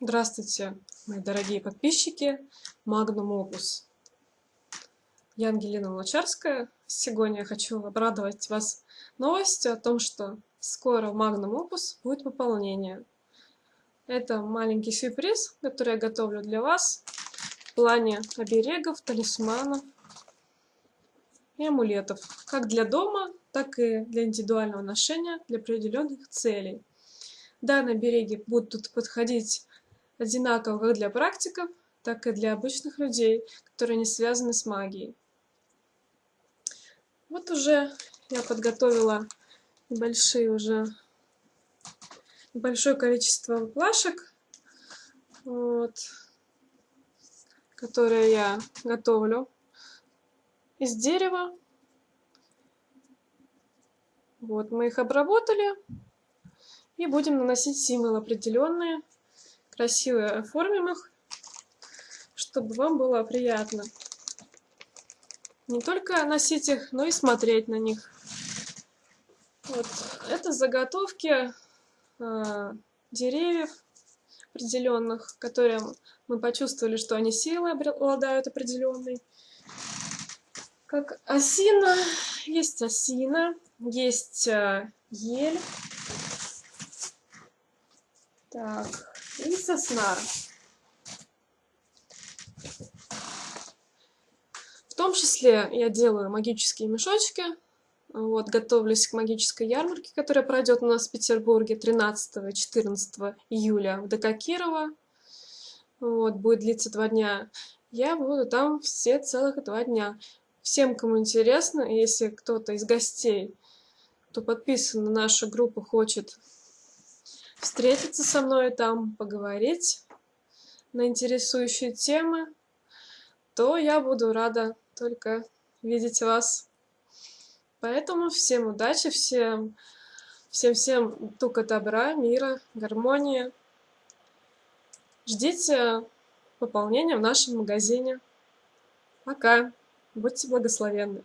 Здравствуйте, мои дорогие подписчики Magnum Opus. Я Ангелина Лучарская. Сегодня я хочу обрадовать вас новостью о том, что скоро в Magnum Opus будет пополнение. Это маленький сюрприз, который я готовлю для вас в плане оберегов, талисманов и амулетов. Как для дома, так и для индивидуального ношения для определенных целей. Данные береги будут подходить одинаково как для практиков, так и для обычных людей, которые не связаны с магией. Вот уже я подготовила небольшие уже большое количество плашек, вот, которые я готовлю из дерева. Вот, мы их обработали и будем наносить символы определенные красиво оформим их, чтобы вам было приятно. Не только носить их, но и смотреть на них. Вот. Это заготовки э, деревьев определенных, которые мы почувствовали, что они силой обладают определенной. Как осина, есть осина, есть э, ель. Так, сосна. В том числе я делаю магические мешочки. Вот, готовлюсь к магической ярмарке, которая пройдет у нас в Петербурге 13 и 14 июля в ДК Кирова. Вот, будет длиться два дня. Я буду там все целых два дня. Всем, кому интересно, если кто-то из гостей, кто подписан на нашу группу, хочет встретиться со мной там, поговорить на интересующие темы, то я буду рада только видеть вас. Поэтому всем удачи, всем всем-всем только добра, мира, гармонии. Ждите пополнения в нашем магазине. Пока. Будьте благословенны.